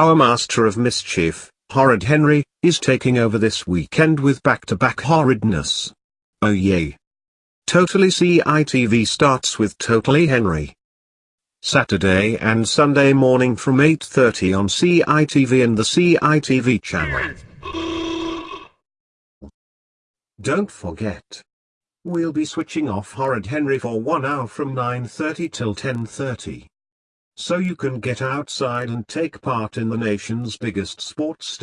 Our master of mischief, Horrid Henry, is taking over this weekend with back-to-back horridness. Oh yay. Totally CITV starts with Totally Henry. Saturday and Sunday morning from 8.30 on CITV and the CITV channel. Don't forget. We'll be switching off Horrid Henry for one hour from 9.30 till 10.30. So you can get outside and take part in the nation's biggest sports